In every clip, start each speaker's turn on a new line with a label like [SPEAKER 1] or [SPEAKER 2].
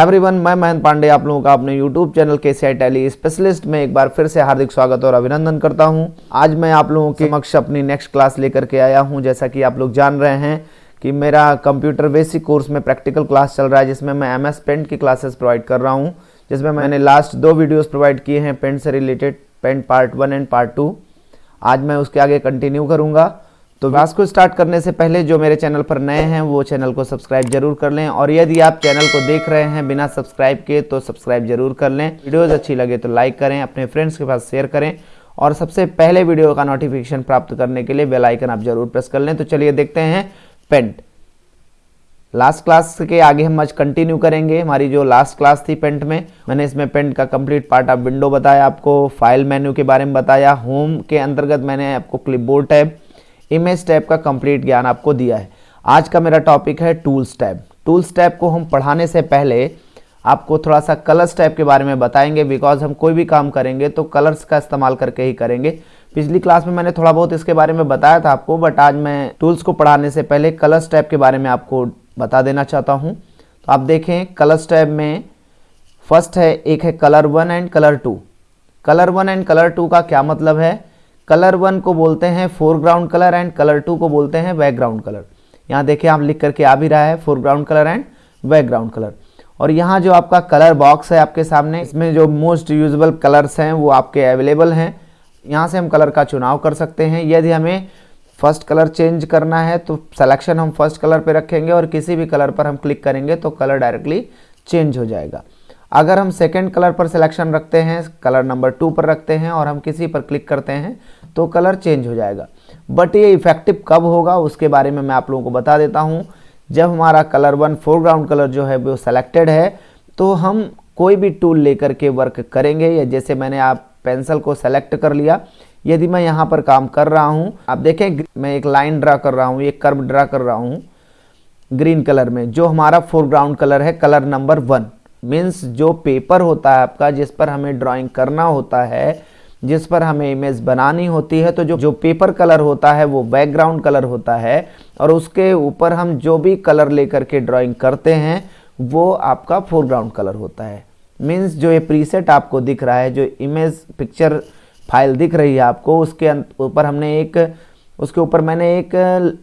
[SPEAKER 1] Everyone मैं महेंद्र पांडे, आप लोगों का अपने यूट्यूब चैनल के सी टैली स्पेशलिस्ट में एक बार फिर से हार्दिक स्वागत और अभिनंदन करता हूँ। आज मैं आप लोगों के समक्ष अपनी नेक्स्ट क्लास लेकर के आया हूँ। जैसा कि आप लोग जान रहे हैं कि मेरा कंप्यूटर बेसिक कोर्स में प्रैक्टिकल क्लास चल रहा है, जिसमें मैं एम एस पेंट की क्लासेस प्रोवाइड कर रहा हूँ, जिसमें मैंने लास्ट दो वीडियोज़ प्रोवाइड किए हैं पेंट से related paint part one and part two आज मैं उसके आगे कंटिन्यू करूँगा। तो क्लास को स्टार्ट करने से पहले जो मेरे चैनल पर नए हैं, वो चैनल को सब्सक्राइब ज़रूर कर लें। और यदि आप चैनल को देख रहे हैं बिना सब्सक्राइब के तो सब्सक्राइब ज़रूर कर लें। वीडियोज़ अच्छी लगे तो लाइक करें, अपने फ्रेंड्स के पास शेयर करें। और सबसे पहले वीडियो का नोटिफिकेशन प्राप्त करने के लिए बेल आइकन आप ज़रूर प्रेस कर लें। तो चलिए देखते हैं पेंट लास्ट क्लास के आगे हम आज कंटिन्यू करेंगे। हमारी जो लास्ट क्लास थी पेंट में, मैंने इसमें पेंट का कंप्लीट पार्ट ऑफ़ विंडो बताया आपको फ़ाइल मेन्यू के बारे में बताया होम के अंतर्गत मैंने आपको क्लिपबोर्ड टैब इमेज टैब का कंप्लीट ज्ञान आपको दिया है। आज का मेरा टॉपिक है टूल्स टैब टूल्स टैब को हम पढ़ाने से पहले आपको थोड़ा सा कलर्स टैब के बारे में बताएँगे। बिकॉज़ हम कोई भी काम करेंगे तो कलर्स का इस्तेमाल करके ही करेंगे। पिछली क्लास में मैंने थोड़ा बहुत इसके बारे में बताया था आपको बट आज मैं टूल्स को पढ़ाने से पहले कलर्स टैब के बारे में आपको बता देना चाहता हूँ। तो आप देखें कलर्स टैब में फ़र्स्ट है, एक है colour one and colour two colour one and colour two का क्या मतलब है? कलर वन को बोलते हैं foreground colour and colour two को बोलते हैं बैकग्राउंड कलर यहाँ देखिए आप लिख करके आ भी रहा है foreground colour and background colour और यहाँ जो आपका कलर बॉक्स है आपके सामने, इसमें जो मोस्ट यूजबल कलर्स हैं वो आपके अवेलेबल हैं. यहाँ से हम कलर का चुनाव कर सकते हैं. यदि हमें फ़र्स्ट कलर चेंज करना है तो सिलेक्शन हम फ़र्स्ट कलर पे रखेंगे और किसी भी कलर पर हम क्लिक करेंगे तो कलर डायरेक्टली चेंज हो जाएगा. अगर हम सेकेंड कलर पर सिलेक्शन रखते हैं कलर नंबर टू पर रखते हैं और हम किसी पर क्लिक करते हैं तो कलर चेंज हो जाएगा। बट ये इफ़ेक्टिव कब होगा, उसके बारे में मैं आप लोगों को बता देता हूँ। जब हमारा कलर वन फोरग्राउंड कलर जो है, वो सेलेक्टेड है तो हम कोई भी टूल लेकर के वर्क करेंगे। या जैसे मैंने आप पेंसिल को सेलेक्ट कर लिया, यदि मैं यहाँ पर काम कर रहा हूँ, आप देखें, मैं एक लाइन ड्रा कर रहा हूँ, एक कर्व ड्रा कर रहा हूँ ग्रीन कलर में, जो हमारा फोरग्राउंड कलर है कलर नंबर वन मीन्स जो पेपर होता है आपका, जिस पर हमें ड्राइंग करना होता है, जिस पर हमें इमेज बनानी होती है तो जो जो पेपर कलर होता है, वो बैकग्राउंड कलर होता है और उसके ऊपर हम जो भी कलर लेकर के ड्राइंग करते हैं, वो आपका फोरग्राउंड कलर होता है। मीन्स जो ये प्रीसेट आपको दिख रहा है, जो इमेज पिक्चर फ़ाइल दिख रही है आपको, उसके ऊपर हमने एक, उसके ऊपर मैंने एक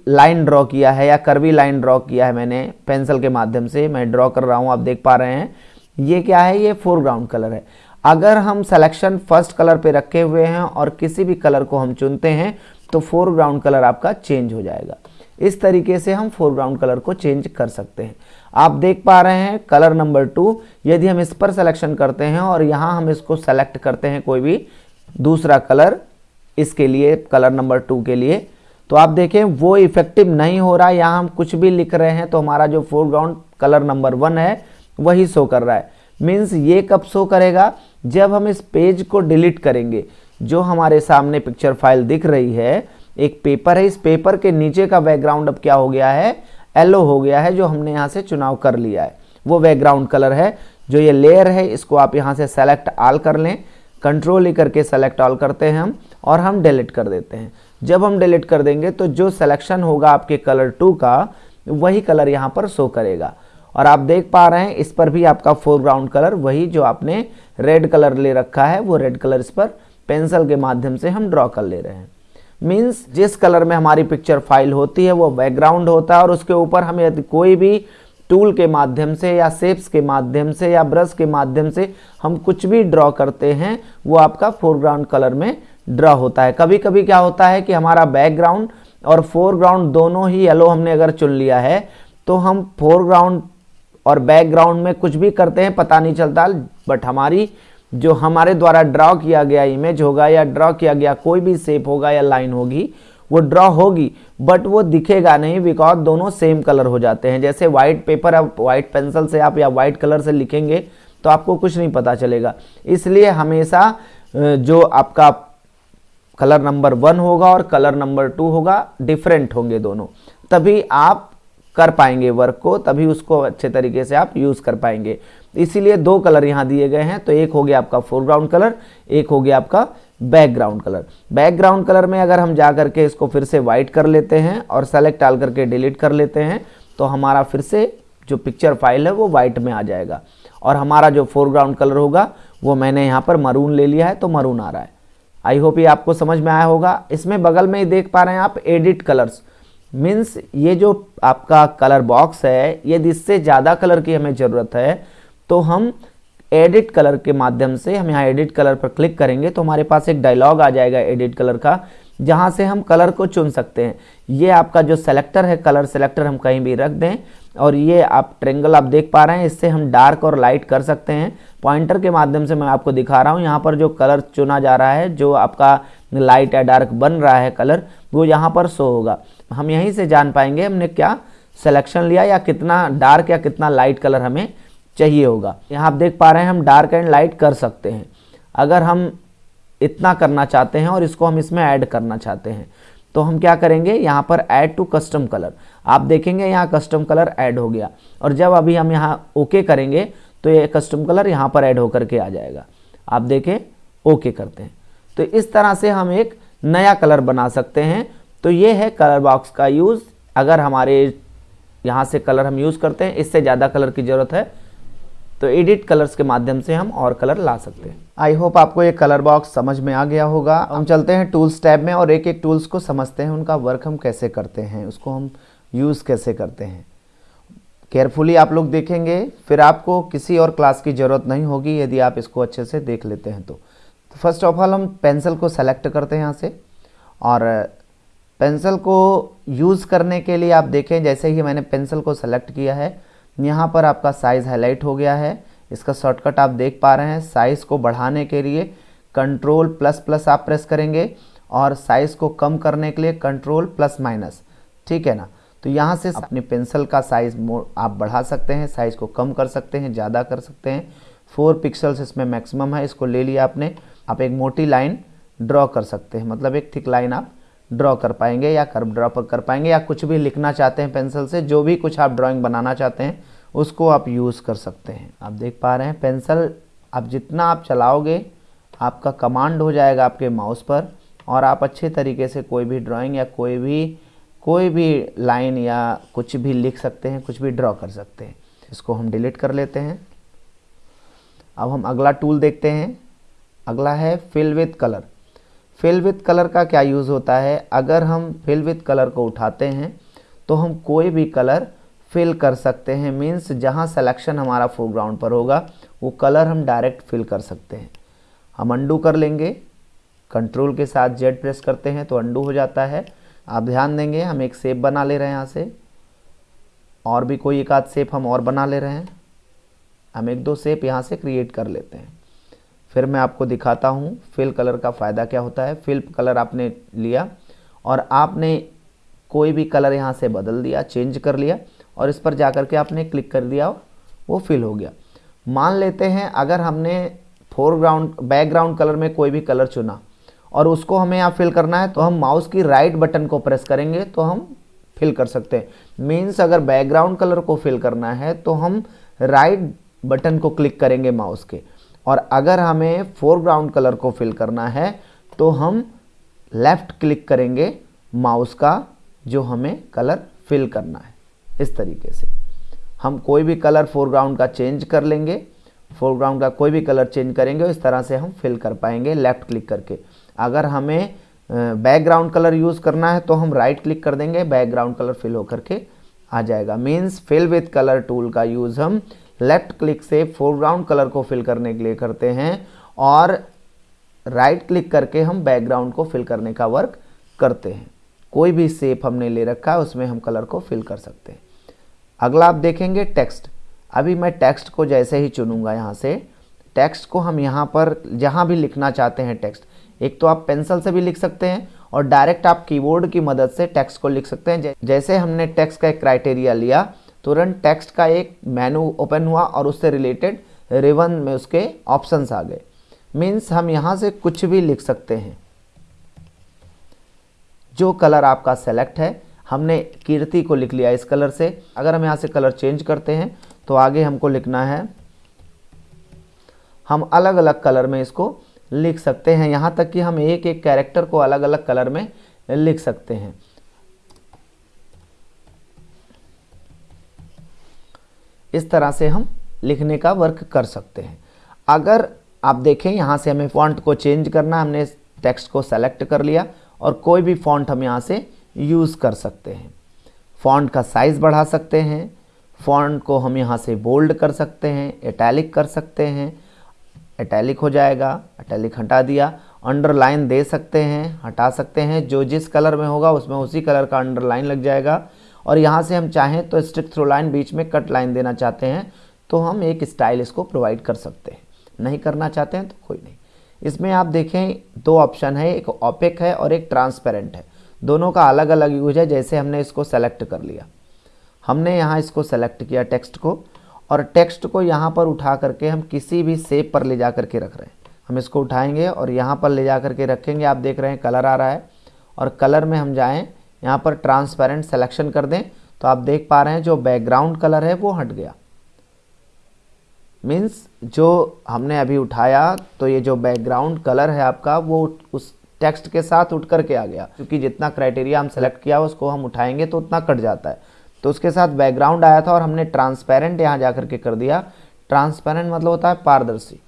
[SPEAKER 1] लाइन ड्रॉ किया है या करवी लाइन ड्रॉ किया है मैंने पेंसिल के माध्यम से मैं ड्रॉ कर रहा हूँ, आप देख पा रहे हैं। ये क्या है? ये फोरग्राउंड कलर है। अगर हम सिलेक्शन फ़र्स्ट कलर पे रखे हुए हैं और किसी भी कलर को हम चुनते हैं तो फोरग्राउंड कलर आपका चेंज हो जाएगा। इस तरीके से हम फोरग्राउंड कलर को चेंज कर सकते हैं। आप देख पा रहे हैं कलर नंबर टू यदि हम इस पर सिलेक्शन करते हैं और यहाँ हम इसको सेलेक्ट करते हैं कोई भी दूसरा कलर इसके लिए कलर नंबर टू के लिए तो आप देखें, वो इफ़ेक्टिव नहीं हो रहा। यहाँ हम कुछ भी लिख रहे हैं तो हमारा जो फोरग्राउंड कलर नंबर वन है वही शो कर रहा है। मीन्स ये कब शो करेगा? जब हम इस पेज को डिलीट करेंगे। जो हमारे सामने पिक्चर फ़ाइल दिख रही है, एक पेपर है, इस पेपर के नीचे का बैकग्राउंड अब क्या हो गया है? येलो हो गया है, जो हमने यहाँ से चुनाव कर लिया है। वो बैकग्राउंड कलर है। जो ये लेयर है, इसको आप यहाँ से सेलेक्ट आल कर लें। कंट्रोल ही करके सेलेक्ट ऑल करते हैं हम, और हम डिलीट कर देते हैं। जब हम डिलीट कर देंगे तो जो सिलेक्शन होगा आपके कलर टू का, वही कलर यहाँ पर शो करेगा। और आप देख पा रहे हैं, इस पर भी आपका फोरग्राउंड कलर वही जो आपने रेड कलर ले रखा है, वो रेड कलर इस पर पेंसिल के माध्यम से हम ड्रॉ कर ले रहे हैं। मीन्स जिस कलर में हमारी पिक्चर फ़ाइल होती है, वो बैकग्राउंड होता है और उसके ऊपर हम यदि कोई भी टूल के माध्यम से या सेप्स के माध्यम से या ब्रश के माध्यम से हम कुछ भी ड्रॉ करते हैं, वो आपका फोरग्राउंड कलर में ड्रॉ होता है। कभी कभी क्या होता है कि हमारा बैकग्राउंड और फोरग्राउंड दोनों ही येलो हमने अगर चुन लिया है तो हम फोरग्राउंड और बैकग्राउंड में कुछ भी करते हैं, पता नहीं चलता। बट हमारी, जो हमारे द्वारा ड्रॉ किया गया इमेज होगा या ड्रॉ किया गया कोई भी शेप होगा या लाइन होगी, वो ड्रॉ होगी बट वो दिखेगा नहीं बिकॉज़ दोनों सेम कलर हो जाते हैं। जैसे व्हाइट पेपर आप व्हाइट पेंसिल से आप या व्हाइट कलर से लिखेंगे तो आपको कुछ नहीं पता चलेगा। इसलिए हमेशा जो आपका कलर नंबर वन होगा और कलर नंबर टू होगा डिफरेंट होंगे दोनों। तभी आप कर पाएँगे वर्क को, तभी उसको अच्छे तरीके से आप यूज़ कर पाएँगे। इसीलिए दो कलर यहाँ दिए गए हैं तो एक हो गया आपका फोरग्राउंड कलर एक हो गया आपका बैकग्राउंड कलर बैकग्राउंड कलर में अगर हम जा करके इसको फिर से वाइट कर लेते हैं और सेलेक्ट डाल करके डिलीट कर लेते हैं तो हमारा फिर से जो पिक्चर फ़ाइल है वो वाइट में आ जाएगा। और हमारा जो फोरग्राउंड कलर होगा, वो मैंने यहाँ पर मरून ले लिया है तो मरून आ रहा है। आई होप ये आपको समझ में आया होगा। इसमें बगल में ही देख पा रहे हैं आप एडिट कलर्स मीन्स ये जो आपका कलर बॉक्स है यदि इससे ज़्यादा कलर की हमें ज़रूरत है तो हम एडिट कलर के माध्यम से, हम यहाँ एडिट कलर पर क्लिक करेंगे तो हमारे पास एक डायलॉग आ जाएगा एडिट कलर का, जहाँ से हम कलर को चुन सकते हैं। ये आपका जो सेलेक्टर है कलर सेलेक्टर हम कहीं भी रख दें, और ये आप ट्रेंगल आप देख पा रहे हैं, इससे हम डार्क और लाइट कर सकते हैं। पॉइंटर के माध्यम से मैं आपको दिखा रहा हूँ, यहाँ पर जो कलर चुना जा रहा है, जो आपका लाइट या डार्क बन रहा है कलर वो यहाँ पर शो होगा। हम यहीं से जान पाएँगे हमने क्या सिलेक्शन लिया या कितना डार्क या कितना लाइट कलर हमें चाहिए होगा। यहाँ आप देख पा रहे हैं हम डार्क एंड लाइट कर सकते हैं। अगर हम इतना करना चाहते हैं और इसको हम इसमें ऐड करना चाहते हैं तो हम क्या करेंगे? यहाँ पर ऐड टू कस्टम कलर आप देखेंगे यहाँ कस्टम कलर ऐड हो गया। और जब अभी हम यहाँ ओके करेंगे तो ये कस्टम कलर यहाँ पर ऐड होकर के आ जाएगा। आप देखें ओके करते हैं। तो इस तरह से हम एक नया कलर बना सकते हैं। तो ये है कलर बॉक्स का यूज़। अगर हमारे यहाँ से कलर हम यूज़ करते हैं, इससे ज़्यादा कलर की ज़रूरत है। तो एडिट कलर्स के माध्यम से हम और कलर ला सकते हैं। आई होप आपको ये कलर बॉक्स समझ में आ गया होगा। हम चलते हैं टूल्स टैब में और एक एक टूल्स को समझते हैं। उनका वर्क हम कैसे करते हैं, उसको हम यूज़ कैसे करते हैं। केयरफुली आप लोग देखेंगे। फिर आपको किसी और क्लास की ज़रूरत नहीं होगी, यदि आप इसको अच्छे से देख लेते हैं तो। फ़र्स्ट ऑफ़ ऑल हम पेंसिल को सेलेक्ट करते हैं यहाँ से। और पेंसिल को यूज़ करने के लिए आप देखें, जैसे ही मैंने पेंसिल को सेलेक्ट किया है, यहाँ पर आपका साइज़ हाईलाइट हो गया है। इसका शॉर्टकट आप देख पा रहे हैं साइज़ को बढ़ाने के लिए कंट्रोल प्लस प्लस आप प्रेस करेंगे और साइज़ को कम करने के लिए कंट्रोल प्लस माइनस ठीक है ना? तो यहाँ से अपनी पेंसिल का साइज़ आप बढ़ा सकते हैं साइज़ को कम कर सकते हैं, ज़्यादा कर सकते हैं। फोर पिक्सल्स इसमें मैक्सिमम है, इसको ले लिया आपने। आप एक मोटी लाइन ड्रॉ कर सकते हैं। मतलब एक थिक लाइन आप ड्रॉ कर पाएँगे या कर्व ड्रॉ कर पाएँगे या कुछ भी लिखना चाहते हैं पेंसिल से, जो भी कुछ आप ड्राइंग बनाना चाहते हैं, उसको आप यूज़ कर सकते हैं। आप देख पा रहे हैं, पेंसिल आप जितना आप चलाओगे, आपका कमांड हो जाएगा आपके माउस पर और आप अच्छे तरीके से कोई भी ड्राइंग या कोई भी कोई भी लाइन या कुछ भी लिख सकते हैं, कुछ भी ड्रॉ कर सकते हैं। इसको हम डिलीट कर लेते हैं। अब हम अगला टूल देखते हैं। अगला है fill with colour fill with colour का क्या यूज़ होता है? अगर हम फिल विथ कलर को उठाते हैं तो हम कोई भी कलर फिल कर सकते हैं। मीन्स जहाँ सिलेक्शन हमारा फोरग्राउंड पर होगा, वो कलर हम डायरेक्ट फिल कर सकते हैं। हम अंडू कर लेंगे। कंट्रोल के साथ जेड प्रेस करते हैं तो अंडू हो जाता है। आप ध्यान देंगे, हम एक सेप बना ले रहे हैं यहाँ से। और भी कोई एक आध सेप हम और बना ले रहे हैं। हम एक दो सेप यहाँ से क्रिएट कर लेते हैं। फिर मैं आपको दिखाता हूँ फिल कलर का फ़ायदा क्या होता है। फिल कलर आपने लिया और आपने कोई भी कलर यहाँ से बदल दिया चेंज कर लिया और इस पर जा कर के आपने क्लिक कर दिया, वो फिल हो गया। मान लेते हैं अगर हमने फोरग्राउंड बैकग्राउंड कलर में कोई भी कलर चुना और उसको हमें यहाँ फिल करना है तो हम माउस की राइट बटन को प्रेस करेंगे तो हम फिल कर सकते हैं। मीन्स अगर बैकग्राउंड कलर को फिल करना है तो हम राइट बटन को क्लिक करेंगे माउस के। और अगर हमें फोरग्राउंड कलर को फिल करना है तो हम लेफ़्ट क्लिक करेंगे माउस का, जो हमें कलर फिल करना है। इस तरीके से। हम कोई भी कलर फोरग्राउंड का चेंज कर लेंगे। फोरग्राउंड का कोई भी कलर चेंज करेंगे, इस तरह से हम फिल कर पाएँगे लेफ़्ट क्लिक करके। अगर हमें बैकग्राउंड कलर यूज़ करना है तो हम राइट क्लिक कर देंगे बैकग्राउंड कलर फिल होकर के आ जाएगा। Means fill with colour tool का यूज़ हम लेफ़्ट क्लिक से फोरग्राउंड कलर को फिल करने के लिए करते हैं और राइट right क्लिक करके हम बैकग्राउंड को फिल करने का वर्क करते हैं। कोई भी सेप हमने ले रखा है, उसमें हम कलर को फिल कर सकते हैं। अगला आप देखेंगे टेक्स्ट। अभी मैं टेक्स्ट को जैसे ही चुनूँगा यहाँ से, टेक्स्ट को हम यहाँ पर जहाँ भी लिखना चाहते हैं टेक्स्ट। एक तो आप पेंसिल से भी लिख सकते हैं और डायरेक्ट आप कीबोर्ड की मदद से टेक्स्ट को लिख सकते हैं। जैसे हमने टेक्स्ट का एक क्राइटेरिया लिया तुरंत टेक्स्ट का एक मेनू ओपन हुआ और उससे रिलेटेड रिवन में उसके ऑप्शंस आ गए। मीन्स हम यहाँ से कुछ भी लिख सकते हैं। जो कलर आपका सेलेक्ट है, हमने कीर्ति को लिख लिया इस कलर से। अगर हम यहाँ से कलर चेंज करते हैं तो आगे हमको लिखना है। हम अलग अलग कलर में इसको लिख सकते हैं। यहाँ तक कि हम एक एक कैरेक्टर को अलग अलग कलर में लिख सकते हैं। इस तरह से हम लिखने का वर्क कर सकते हैं। अगर आप देखें, यहाँ से हमें फॉन्ट को चेंज करना, हमने टेक्स्ट को सेलेक्ट कर लिया और कोई भी फॉन्ट हम यहाँ से यूज़ कर सकते हैं। फॉन्ट का साइज़ बढ़ा सकते हैं फॉन्ट को हम यहाँ से बोल्ड कर सकते हैं एटैलिक कर सकते हैं। एटैलिक हो जाएगा एटैलिक हटा दिया अंडरलाइन दे सकते हैं, हटा सकते हैं, जो जिस कलर में होगा, उसमें उसी कलर का अंडरलाइन लग जाएगा। और यहाँ से हम चाहें तो स्ट्रिक थ्रो लाइन बीच में कट लाइन देना चाहते हैं तो हम एक स्टाइल इसको प्रोवाइड कर सकते हैं। नहीं करना चाहते हैं तो कोई नहीं। इसमें आप देखें, दो ऑप्शन है, एक ओपेक है और एक ट्रांसपेरेंट है। दोनों का अलग अलग यूज़ है, जैसे हमने इसको सेलेक्ट कर लिया। हमने यहाँ इसको सेलेक्ट किया टेक्स्ट को, और टेक्स्ट को यहाँ पर उठा करके हम किसी भी सेप पर ले जा करके रख रहे हैं। हम इसको उठाएँगे और यहाँ पर ले जा करके रखेंगे। आप देख रहे हैं कलर आ रहा है और कलर में हम जाएँ यहाँ पर ट्रांसपेरेंट सेलेक्शन कर दें तो आप देख पा रहे हैं जो बैकग्राउंड कलर है, वो हट गया। मीन्स जो हमने अभी उठाया तो ये जो बैकग्राउंड कलर है आपका, वो उस टेक्स्ट के साथ उठ करके आ गया। क्योंकि जितना क्राइटेरिया हम सेलेक्ट किया, उसको हम उठाएँगे तो उतना कट जाता है। तो उसके साथ बैकग्राउंड आया था और हमने ट्रांसपेरेंट यहाँ जा करके कर दिया। ट्रांसपेरेंट मतलब होता है पारदर्शी।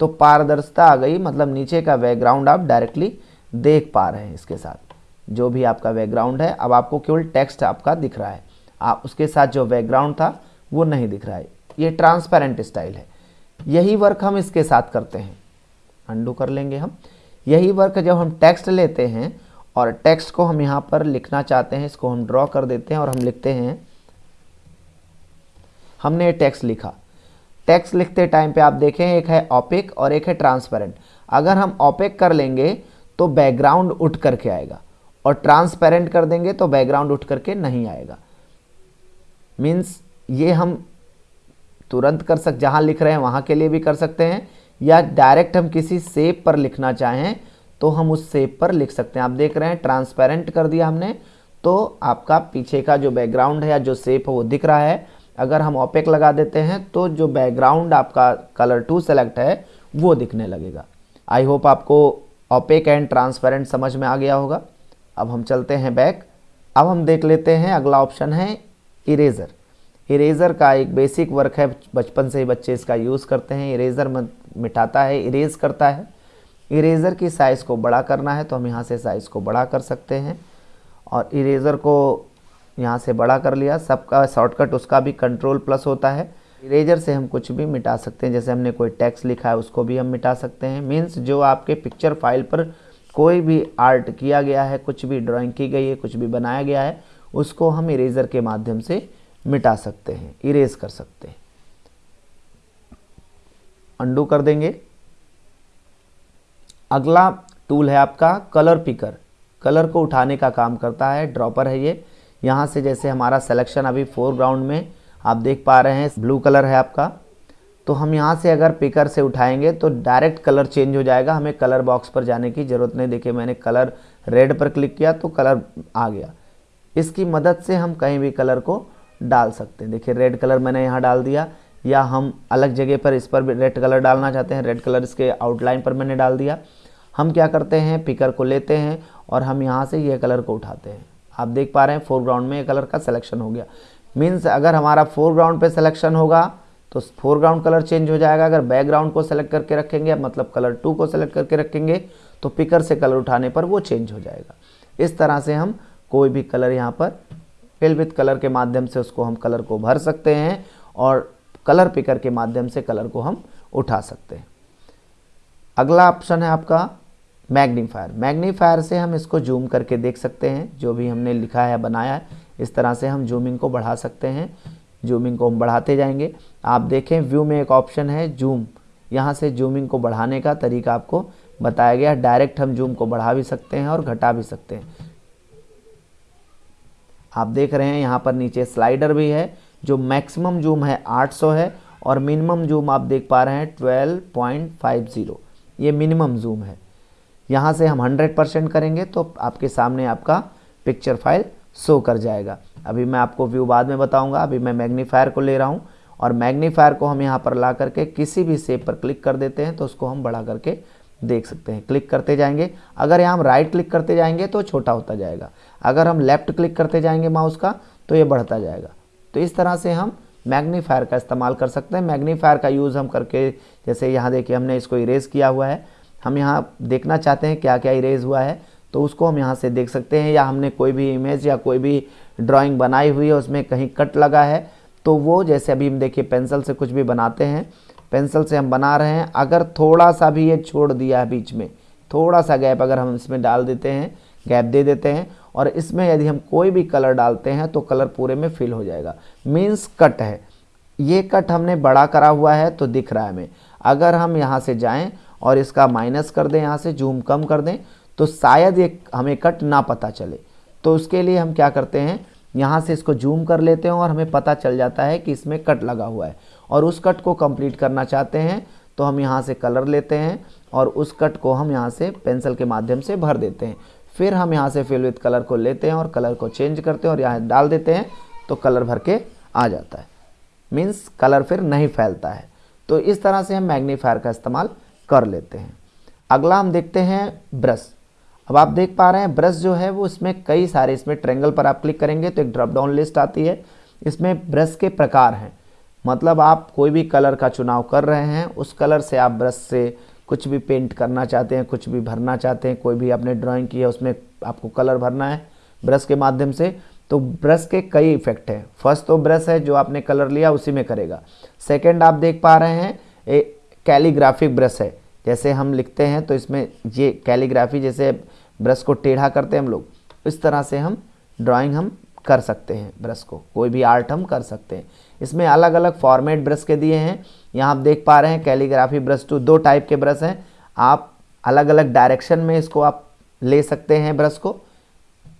[SPEAKER 1] तो पारदर्शिता आ गई मतलब नीचे का बैकग्राउंड आप डायरेक्टली देख पा रहे हैं इसके साथ। जो भी आपका बैकग्राउंड है, अब आपको केवल टेक्स्ट आपका दिख रहा है। आप उसके साथ जो बैकग्राउंड था, वो नहीं दिख रहा है। ये ट्रांसपेरेंट स्टाइल है। यही वर्क हम इसके साथ करते हैं। अंडू कर लेंगे हम। यही वर्क जब हम टेक्स्ट लेते हैं, और टेक्स्ट को हम यहाँ पर लिखना चाहते हैं, इसको हम ड्रॉ कर देते हैं और हम लिखते हैं, हमने टेक्स्ट लिखा। टेक्स्ट लिखते टाइम पे आप देखें, एक है ऑपिक और एक है ट्रांसपेरेंट अगर हम ऑपिक कर लेंगे तो बैकग्राउंड उठ करके आएगा। और ट्रांसपेरेंट कर देंगे तो बैकग्राउंड उठ करके नहीं आएगा। मीन्स ये हम तुरंत कर सक, जहाँ लिख रहे हैं वहाँ के लिए भी कर सकते हैं, या डायरेक्ट हम किसी सेप पर लिखना चाहें तो हम उस सेप पर लिख सकते हैं। आप देख रहे हैं ट्रांसपेरेंट कर दिया हमने तो आपका पीछे का जो बैकग्राउंड है या जो सेप है वो दिख रहा है। अगर हम ओपेक लगा देते हैं तो जो बैकग्राउंड आपका कलर टू सेलेक्ट है, वो दिखने लगेगा। आई होप आपको ओपेक एंड ट्रांसपेरेंट समझ में आ गया होगा। अब हम चलते हैं बैक अब हम देख लेते हैं, अगला ऑप्शन है इरेज़र इरेज़र का एक बेसिक वर्क है, बचपन से ही बच्चे इसका यूज़ करते हैं. इरेज़र मिटाता है इरेज करता है. इरेज़र की साइज़ को बड़ा करना है तो हम यहाँ से साइज़ को बड़ा कर सकते हैं. और इरेज़र को यहाँ से बड़ा कर लिया. सबका शॉर्टकट उसका भी कंट्रोल प्लस होता है. इरेजर से हम कुछ भी मिटा सकते हैं. जैसे हमने कोई टेक्स्ट लिखा है, उसको भी हम मिटा सकते हैं. मीन्स जो आपके पिक्चर फ़ाइल पर कोई भी आर्ट किया गया है, कुछ भी ड्राइंग की गई है, कुछ भी बनाया गया है, उसको हम इरेजर के माध्यम से मिटा सकते हैं, इरेज कर सकते हैं। अंडू कर देंगे। अगला टूल है आपका कलर पिकर। कलर को उठाने का काम करता है, ड्रॉपर है ये। यहाँ से जैसे हमारा सिलेक्शन अभी फोरग्राउंड में आप देख पा रहे हैं ब्लू कलर है आपका। तो हम यहाँ से अगर पिकर से उठाएँगे तो डायरेक्ट कलर चेंज हो जाएगा। हमें कलर बॉक्स पर जाने की ज़रूरत नहीं। देखिए, मैंने कलर रेड पर क्लिक किया तो कलर आ गया। इसकी मदद से हम कहीं भी कलर को डाल सकते हैं। देखिए रेड कलर मैंने यहाँ डाल दिया। या हम अलग जगह पर इस पर भी रेड कलर डालना चाहते हैं। रेड कलर इसके आउटलाइन पर मैंने डाल दिया। हम क्या करते हैं? पिकर को लेते हैं और हम यहाँ से ये कलर को उठाते हैं। आप देख पा रहे हैं फोरग्राउंड में ये कलर का सिलेक्शन हो गया। मीन्स अगर हमारा फोरग्राउंड पे सिलेक्शन होगा तो फोरग्राउंड कलर चेंज हो जाएगा। अगर बैकग्राउंड को सेलेक्ट करके रखेंगे मतलब कलर टू को सेलेक्ट करके रखेंगे तो पिकर से कलर उठाने पर वो चेंज हो जाएगा। इस तरह से हम कोई भी कलर यहाँ पर फिल विथ कलर के माध्यम से उसको हम कलर को भर सकते हैं और कलर पिकर के माध्यम से कलर को हम उठा सकते हैं। अगला ऑप्शन है आपका मैग्नीफायर मैग्नीफायर से हम इसको जूम करके देख सकते हैं। जो भी हमने लिखा है, बनाया है, इस तरह से हम जूमिंग को बढ़ा सकते हैं। जूमिंग को हम बढ़ाते जाएँगे। आप देखें, व्यू में एक ऑप्शन है जूम। यहाँ से जूमिंग को बढ़ाने का तरीका आपको बताया गया। डायरेक्ट हम जूम को बढ़ा भी सकते हैं और घटा भी सकते हैं। आप देख रहे हैं, यहाँ पर नीचे स्लाइडर भी है, जो मैक्सिमम जूम है 800 है और मिनिमम जूम आप देख पा रहे हैं 12.50 ये मिनिमम जूम है। यहाँ से हम 100 परसेंट करेंगे तो आपके सामने आपका पिक्चर फ़ाइल शो कर जाएगा। अभी मैं आपको व्यू बाद में बताऊँगा, अभी मैं मैग्नीफायर को ले रहा हूँ और मैग्नीफायर को हम यहाँ पर ला करके किसी भी सेप पर क्लिक कर देते हैं तो उसको हम बढ़ा करके देख सकते हैं। क्लिक करते जाएँगे। अगर यहाँ हम राइट क्लिक करते जाएँगे तो छोटा होता जाएगा। अगर हम लेफ़्ट क्लिक करते जाएँगे माउस का तो ये बढ़ता जाएगा। तो इस तरह से हम मैग्नीफायर का इस्तेमाल कर सकते हैं। मैग्नीफायर का यूज़ हम करके, जैसे यहाँ देखिए हमने इसको इरेज किया हुआ है। हम यहाँ देखना चाहते हैं क्या क्या इरेज हुआ है तो उसको हम यहाँ से देख सकते हैं, या हमने कोई भी इमेज या कोई भी ड्राइंग बनाई हुई है, उसमें कहीं कट लगा है तो वो जैसे अभी हम देखिए पेंसिल से कुछ भी बनाते हैं, पेंसिल से हम बना रहे हैं, अगर थोड़ा सा भी ये छोड़ दिया है बीच में थोड़ा सा गैप अगर हम इसमें डाल देते हैं, गैप दे देते हैं, और इसमें यदि हम कोई भी कलर डालते हैं तो कलर पूरे में फिल हो जाएगा। मीन्स कट है। ये कट हमने बड़ा करा हुआ है तो दिख रहा है हमें। अगर हम यहाँ से जाएँ और इसका माइनस कर दें यहाँ से, जूम कम कर दें तो शायद ये हमें कट ना पता चले। तो उसके लिए हम क्या करते हैं, यहाँ से इसको जूम कर लेते हैं और हमें पता चल जाता है कि इसमें कट लगा हुआ है। और उस कट को कंप्लीट करना चाहते हैं तो हम यहाँ से कलर लेते हैं और उस कट को हम यहाँ से पेंसिल के माध्यम से भर देते हैं। फिर हम यहाँ से फिल विथ कलर को लेते हैं और कलर को चेंज करते हैं और यहाँ डाल देते हैं तो कलर भर के आ जाता है। मीन्स कलर फिर नहीं फैलता है। तो इस तरह से हम मैग्नीफायर का इस्तेमाल कर लेते हैं। अगला हम देखते हैं ब्रश अब आप देख पा रहे हैं, ब्रश जो है वो इसमें कई सारे, इसमें ट्रेंगल पर आप क्लिक करेंगे तो एक ड्रॉप डाउन लिस्ट आती है। इसमें ब्रश के प्रकार हैं। मतलब आप कोई भी कलर का चुनाव कर रहे हैं, उस कलर से आप ब्रश से कुछ भी पेंट करना चाहते हैं, कुछ भी भरना चाहते हैं, कोई भी आपने ड्राइंग की है, उसमें आपको कलर भरना है ब्रश के माध्यम से तो ब्रश के कई इफ़ेक्ट हैं। फ़र्स्ट तो ब्रश है जो आपने कलर लिया, उसी में करेगा। सेकेंड आप देख पा रहे हैं ए कैलीग्राफिक ब्रश है। जैसे हम लिखते हैं तो इसमें ये कैलीग्राफी जैसे ब्रश को टेढ़ा करते हैं हम लोग। इस तरह से हम ड्राइंग हम कर सकते हैं ब्रश को। कोई भी आर्ट हम कर सकते हैं। इसमें अलग अलग फॉर्मेट ब्रश के दिए हैं। यहाँ आप देख पा रहे हैं कैलीग्राफी ब्रश टू दो टाइप के ब्रश हैं। आप अलग अलग डायरेक्शन में इसको आप ले सकते हैं ब्रश को।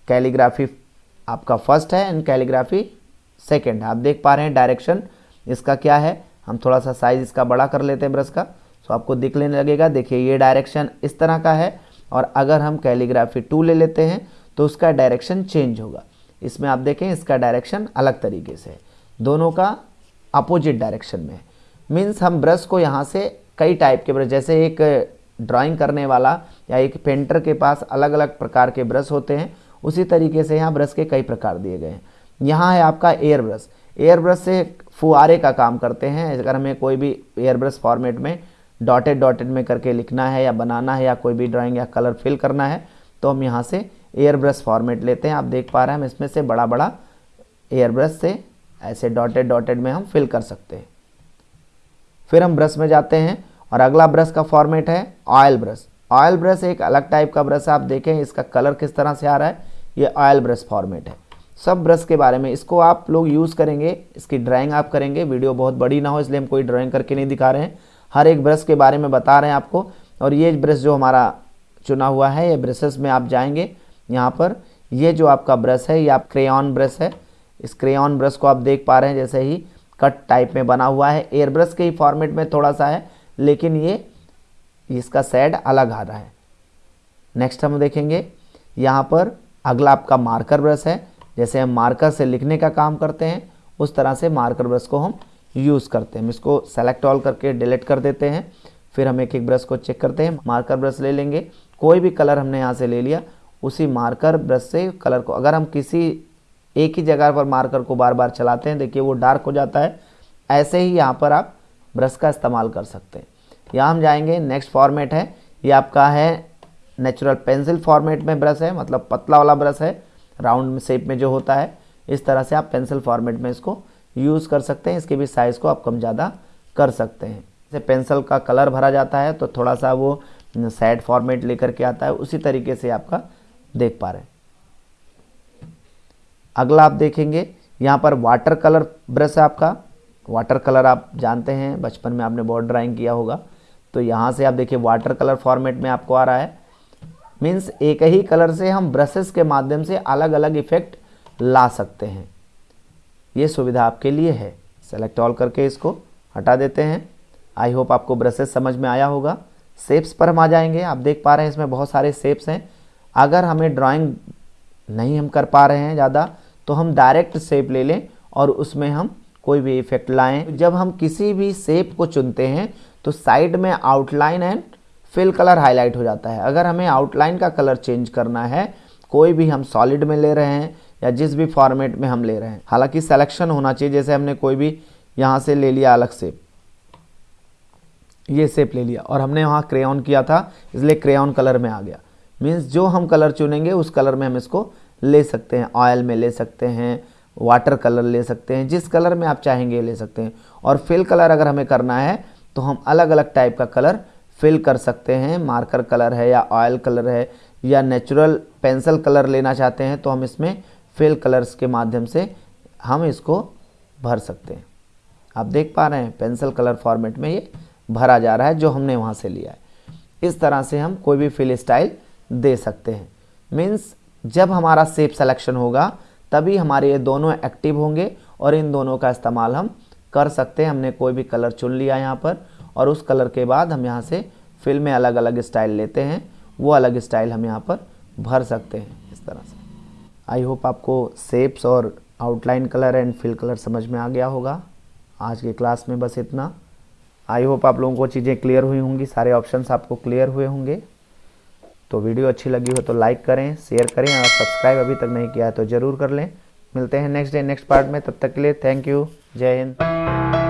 [SPEAKER 1] कैलीग्राफी आपका फ़र्स्ट है एंड कैलीग्राफी सेकेंड आप देख पा रहे हैं डायरेक्शन इसका क्या है। हम थोड़ा सा साइज़ इसका बड़ा कर लेते हैं ब्रश का। तो आपको दिखने लगेगा, देखिए ये डायरेक्शन इस तरह का है। और अगर हम कैलीग्राफी टू ले लेते हैं तो उसका डायरेक्शन चेंज होगा। इसमें आप देखें, इसका डायरेक्शन अलग तरीके से है। दोनों का अपोजिट डायरेक्शन में मीन्स हम ब्रश को यहाँ से कई टाइप के ब्रश, जैसे एक ड्राइंग करने वाला या एक पेंटर के पास अलग अलग प्रकार के ब्रश होते हैं, उसी तरीके से यहाँ ब्रश के कई प्रकार दिए गए हैं। यहाँ है आपका एयर ब्रश। एयर ब्रश से फुआरे का काम करते हैं। अगर हमें कोई भी एयर ब्रश फॉर्मेट में डॉटेड डॉटेड में करके लिखना है या बनाना है या कोई भी ड्राइंग या कलर फिल करना है तो हम यहाँ से एयर ब्रश फॉर्मेट लेते हैं। आप देख पा रहे हैं हम इसमें से बड़ा बड़ा एयर ब्रश से ऐसे डॉटेड डॉटेड में हम फिल कर सकते हैं। फिर हम ब्रश में जाते हैं और अगला ब्रश का फॉर्मेट है ऑयल ब्रश ऑयल ब्रश एक अलग टाइप का ब्रश है। आप देखें इसका कलर किस तरह से आ रहा है। ये ऑयल ब्रश फॉर्मेट है। सब ब्रश के बारे में इसको आप लोग यूज़ करेंगे, इसकी ड्राइंग आप करेंगे। वीडियो बहुत बड़ी ना हो, इसलिए हम कोई ड्राइंग करके नहीं दिखा रहे हैं। हर एक ब्रश के बारे में बता रहे हैं आपको। और ये ब्रश जो हमारा चुना हुआ है, ये ब्रशेस में आप जाएँगे, यहाँ पर ये जो आपका ब्रश है, ये आप क्रेन ब्रश है। इस क्रेन ब्रश को आप देख पा रहे हैं, जैसे ही कट टाइप में बना हुआ है। एयर ब्रश के ही फॉर्मेट में थोड़ा सा है, लेकिन ये, इसका सेड अलग आ रहा है। नेक्स्ट हम देखेंगे, यहाँ पर अगला आपका मार्कर ब्रश है। जैसे हम मार्कर से लिखने का काम करते हैं, उस तरह से मार्कर ब्रश को हम यूज़ करते हैं। हम इसको सेलेक्ट ऑल करके डिलीट कर देते हैं। फिर हम एक एक ब्रश को चेक करते हैं। मार्कर ब्रश ले लेंगे। कोई भी कलर हमने यहाँ से ले लिया, उसी मार्कर ब्रश से कलर को। अगर हम किसी एक ही जगह पर मार्कर को बार बार चलाते हैं, देखिए वो डार्क हो जाता है। ऐसे ही यहाँ पर आप ब्रश का इस्तेमाल कर सकते हैं। यहाँ हम जाएँगे नेक्स्ट फॉर्मेट है। ये आपका है नेचुरल पेंसिल फॉर्मेट में ब्रश है मतलब पतला वाला ब्रश है। राउंड शेप में जो होता है, इस तरह से आप पेंसिल फॉर्मेट में इसको यूज़ कर सकते हैं, इसके भी साइज़ को आप कम ज़्यादा कर सकते हैं। जैसे पेंसिल का कलर भरा जाता है तो थोड़ा सा वो सैड फॉर्मेट लेकर के आता है, उसी तरीके से आपका देख पा रहे हैं। अगला आप देखेंगे, यहाँ पर वाटर कलर ब्रश है आपका। वाटर कलर आप जानते हैं, बचपन में आपने बहुत ड्राइंग किया होगा। तो यहाँ से आप देखिए वाटर कलर फॉर्मेट में आपको आ रहा है। मीन्स एक ही कलर से हम ब्रशेस के माध्यम से अलग अलग इफ़ेक्ट ला सकते हैं। ये सुविधा आपके लिए है। सेलेक्ट ऑल करके इसको हटा देते हैं। आई होप आपको ब्रशेस समझ में आया होगा। सेप्स पर हम आ जाएँगे। आप देख पा रहे हैं इसमें बहुत सारे सेप्स हैं। अगर हमें ड्राइंग नहीं हम कर पा रहे हैं ज़्यादा तो हम डायरेक्ट सेप ले लें और उसमें हम कोई भी इफ़ेक्ट लाएँ। जब हम किसी भी शेप को चुनते हैं तो साइड में outline and fill colour highlight हो जाता है। अगर हमें आउटलाइन का कलर चेंज करना है, कोई भी हम सॉलिड में ले रहे हैं या जिस भी फॉर्मेट में हम ले रहे हैं। हालाँकि सिलेक्शन होना चाहिए, जैसे हमने कोई भी यहाँ से ले लिया अलग से। ये सेप ले लिया और हमने वहाँ क्रेन किया था, इसलिए क्रेन कलर में आ गया। मीन्स जो हम कलर चुनेंगे, उस कलर में हम इसको ले सकते हैं। ऑयल में ले सकते हैं वाटर कलर ले सकते हैं, जिस कलर में आप चाहेंगे ले सकते हैं। और फिल कलर अगर हमें करना है तो हम अलग अलग टाइप का कलर फिल कर सकते हैं। मार्कर कलर है या ऑयल कलर है या नेचुरल पेंसिल कलर लेना चाहते हैं तो हम इसमें फिल कलर्स के माध्यम से हम इसको भर सकते हैं। आप देख पा रहे हैं, पेंसिल कलर फॉर्मेट में ये भरा जा रहा है, जो हमने वहाँ से लिया है। इस तरह से हम कोई भी फिल स्टाइल दे सकते हैं। मीन्स जब हमारा सेप सिलेक्शन होगा, तभी हमारे ये दोनों एक्टिव होंगे और इन दोनों का इस्तेमाल हम कर सकते हैं। हमने कोई भी कलर चुन लिया यहाँ पर और उस कलर के बाद हम यहाँ से फिल में अलग अलग स्टाइल लेते हैं। वो अलग स्टाइल हम यहाँ पर भर सकते हैं इस तरह से। आई होप आपको सेप्स और outline colour and fill colour समझ में आ गया होगा। आज के क्लास में बस इतना। आई होप आप लोगों को चीज़ें क्लियर हुई होंगी, सारे ऑप्शंस आपको क्लियर हुए होंगे। तो वीडियो अच्छी लगी हो तो लाइक करें शेयर करें और सब्सक्राइब अभी तक नहीं किया है तो ज़रूर कर लें। मिलते हैं नेक्स्ट डे नेक्स्ट पार्ट में। तब तक के लिए थैंक यू जय हिंद।